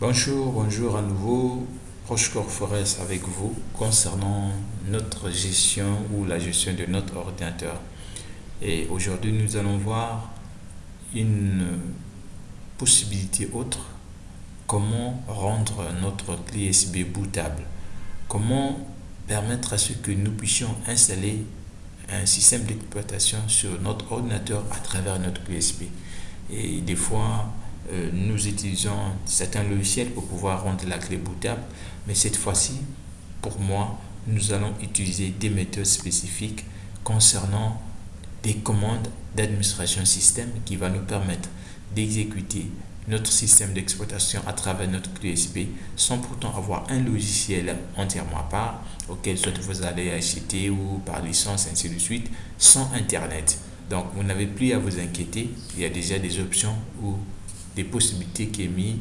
Bonjour, bonjour à nouveau, Prochecor Forest avec vous concernant notre gestion ou la gestion de notre ordinateur. Et aujourd'hui, nous allons voir une possibilité autre, comment rendre notre clé USB bootable, comment permettre à ce que nous puissions installer un système d'exploitation sur notre ordinateur à travers notre clé USB. Et des fois, euh, nous utilisons certains logiciels pour pouvoir rendre la clé bootable. Mais cette fois-ci, pour moi, nous allons utiliser des méthodes spécifiques concernant des commandes d'administration système qui va nous permettre d'exécuter notre système d'exploitation à travers notre clé USB sans pourtant avoir un logiciel entièrement à part auquel soit vous allez acheter ou par licence ainsi de suite sans internet donc vous n'avez plus à vous inquiéter il y a déjà des options ou des possibilités qui, est mis,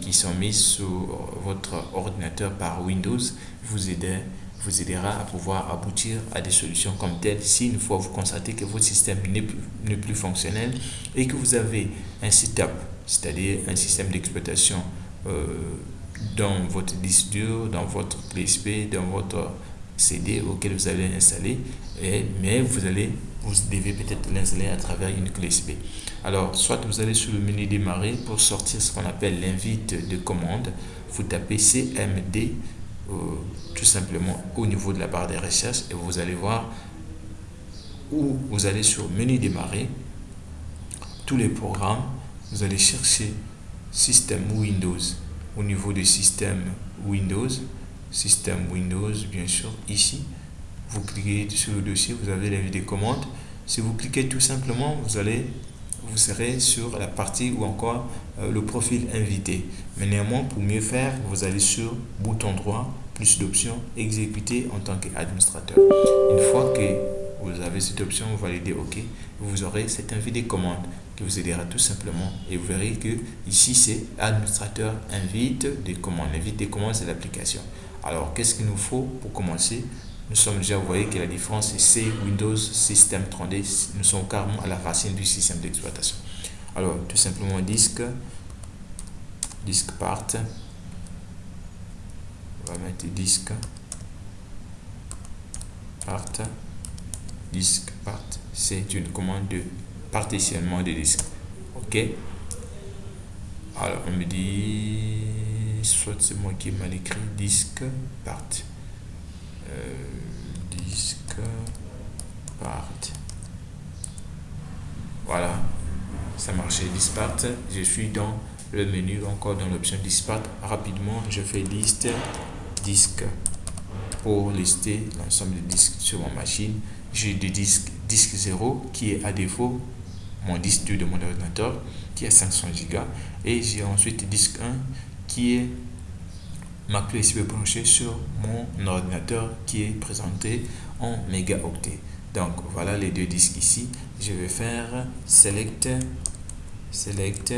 qui sont mises sur votre ordinateur par Windows vous, aider, vous aidera à pouvoir aboutir à des solutions comme telles si une fois vous constatez que votre système n'est plus, plus fonctionnel et que vous avez un setup, c'est-à-dire un système d'exploitation euh, dans votre disque dur, dans votre PSP, dans votre CD auquel vous allez installer, et, mais vous allez vous devez peut-être l'installer à travers une clé USB. Alors, soit vous allez sur le menu démarrer pour sortir ce qu'on appelle l'invite de commande. Vous tapez CMD euh, tout simplement au niveau de la barre de recherche et vous allez voir où vous allez sur menu démarrer, tous les programmes, vous allez chercher système Windows au niveau du système Windows, système Windows bien sûr ici vous cliquez sur le dossier, vous avez l'invite des commandes. Si vous cliquez tout simplement, vous allez vous serez sur la partie ou encore euh, le profil invité. Mais néanmoins, pour mieux faire, vous allez sur bouton droit, plus d'options, exécuter en tant qu'administrateur. Une fois que vous avez cette option, vous validez OK, vous aurez cette invite des commandes qui vous aidera tout simplement et vous verrez que ici c'est administrateur invite des commandes. Invite des commandes, c'est l'application. Alors, qu'est-ce qu'il nous faut pour commencer? Nous sommes déjà, vous voyez que la différence est C, Windows, Système 3D. Nous sommes carrément à la racine du système d'exploitation. Alors, tout simplement, disque, disque part. On va mettre disque part. Disque part. C'est une commande de partitionnement de disque. OK? Alors, on me dit, soit c'est moi qui mal écrit, disque part. Euh, disque part voilà. Ça marchait. Dispart je suis dans le menu encore dans l'option dispart rapidement je fais liste. Disque. Pour lister l'ensemble des disques sur ma machine j'ai des disques disque 0 qui est à défaut. Mon disque de mon ordinateur qui est 500 Go et j'ai ensuite disque 1 qui est ma clé USB branchée sur mon ordinateur qui est présenté en mégaoctets. Donc voilà les deux disques ici. Je vais faire select, select,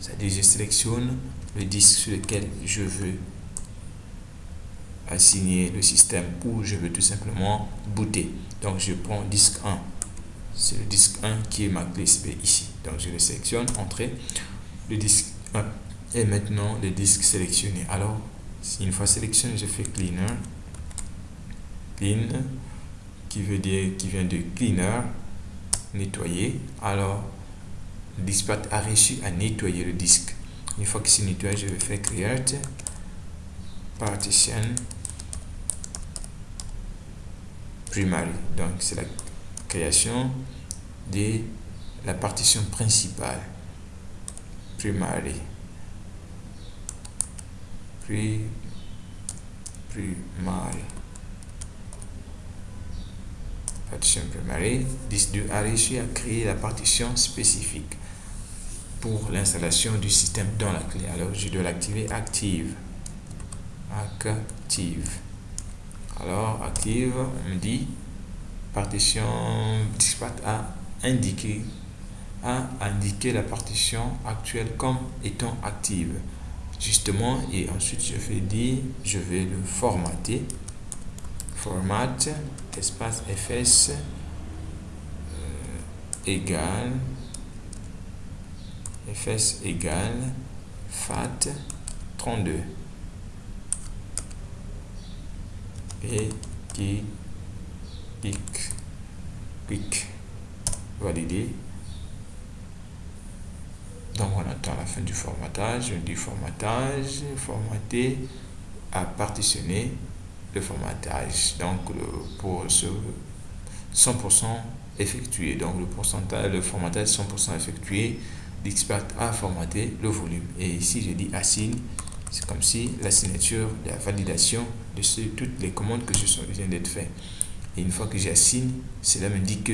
c'est-à-dire je sélectionne le disque sur lequel je veux assigner le système ou je veux tout simplement booter. Donc je prends disque 1. C'est le disque 1 qui est ma clé USB ici. Donc je le sélectionne, entrée, le disque 1 et maintenant le disque sélectionné. Alors une fois sélectionné, je fais cleaner. Clean, qui veut dire qui vient de cleaner, nettoyer. Alors, le dispat a réussi à nettoyer le disque. Une fois que c'est nettoyé, je vais faire create partition primary. Donc, c'est la création de la partition principale. Primary plus mal partition primary disque 2 a réussi à créer la partition spécifique pour l'installation du système dans la clé. Alors je dois l'activer active. Active. Alors active on me dit partition dispat a indiqué a indiqué la partition actuelle comme étant active justement et ensuite je vais dire je vais le formater. Format espace fs euh, égal fs égal fat 32 et clic clic valider donc on attend la fin du formatage formatage formater à partitionner le formatage. Donc pour ce 100% effectué. Donc le pourcentage le formatage 100% effectué l'expert a formaté le volume. Et ici je dis assign c'est comme si la signature la validation de ce, toutes les commandes que je viens d'être fait et une fois que j'assigne cela me dit que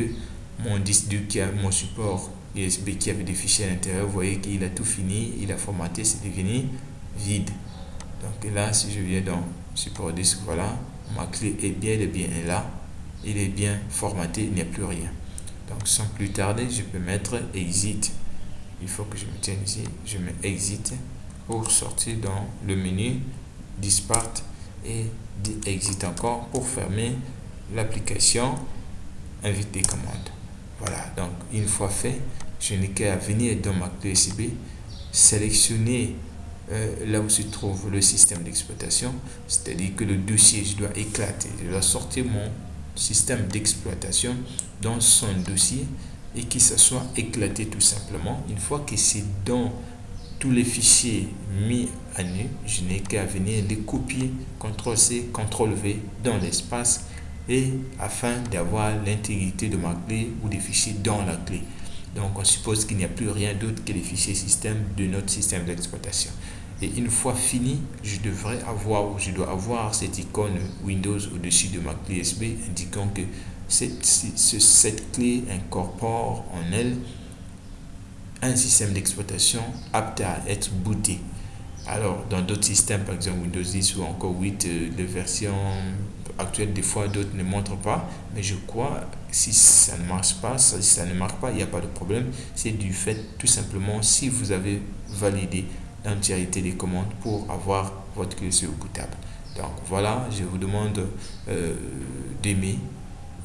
mon disque qui a mon support USB qui avait des fichiers à l'intérieur vous voyez qu'il a tout fini il a formaté c'est devenu vide. Donc là si je viens dans support disque voilà ma clé est bien et bien là il est bien formaté il n'y a plus rien. Donc sans plus tarder je peux mettre exit. Il faut que je me tienne ici je mets exit pour sortir dans le menu dispart et exit encore pour fermer l'application invite des commandes voilà donc une fois fait je n'ai qu'à venir dans ma clé sélectionner euh, là où se trouve le système d'exploitation c'est à dire que le dossier je dois éclater je dois sortir mon système d'exploitation dans son dossier et que ça soit éclaté tout simplement. Une fois que c'est dans tous les fichiers mis à nu, je n'ai qu'à venir les copier, CTRL-C, CTRL-V dans l'espace et afin d'avoir l'intégrité de ma clé ou des fichiers dans la clé. Donc on suppose qu'il n'y a plus rien d'autre que les fichiers système de notre système d'exploitation. Et une fois fini, je devrais avoir ou je dois avoir cette icône Windows au-dessus de ma clé USB indiquant que cette, cette clé incorpore en elle un système d'exploitation apte à être booté. Alors, dans d'autres systèmes, par exemple Windows 10 ou encore 8, euh, les actuelles, des fois, d'autres ne montrent pas. Mais je crois, si ça ne marche pas, si ça ne marque pas, il n'y a pas de problème. C'est du fait, tout simplement, si vous avez validé l'entièreté des commandes pour avoir votre clé sur bootable. Donc, voilà, je vous demande euh, d'aimer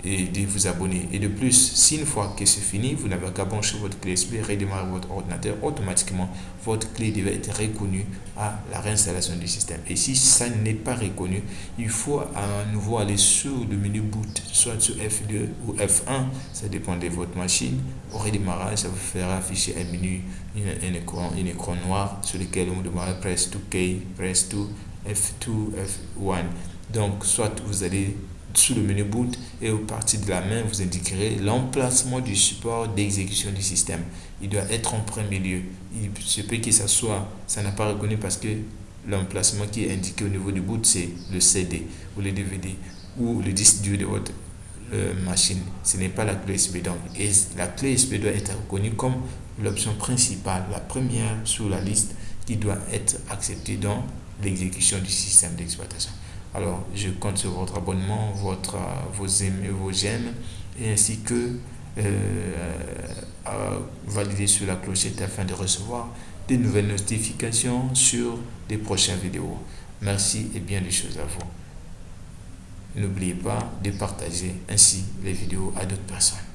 de vous abonner. Et de plus, si une fois que c'est fini, vous n'avez qu'à brancher votre clé USB, redémarrer votre ordinateur, automatiquement, votre clé devait être reconnue à la réinstallation du système. Et si ça n'est pas reconnu, il faut à nouveau aller sur le menu boot, soit sur F2 ou F1, ça dépend de votre machine. Au redémarrage, ça vous fera afficher un menu, un, écran, un écran noir sur lequel on demande press to key, press to F2, F1. Donc, soit vous allez sous le menu boot et au partir de la main, vous indiquerez l'emplacement du support d'exécution du système. Il doit être en premier lieu. Il se peut que ça soit, ça n'a pas reconnu parce que l'emplacement qui est indiqué au niveau du boot, c'est le CD ou le DVD ou le disque dur de votre euh, machine. Ce n'est pas la clé USB. Donc, la clé USB doit être reconnue comme l'option principale, la première sur la liste qui doit être acceptée dans l'exécution du système d'exploitation. Alors, je compte sur votre abonnement, votre, euh, vos, aimés, vos j'aime, et ainsi que euh, valider sur la clochette afin de recevoir des nouvelles notifications sur des prochaines vidéos. Merci et bien des choses à vous. N'oubliez pas de partager ainsi les vidéos à d'autres personnes.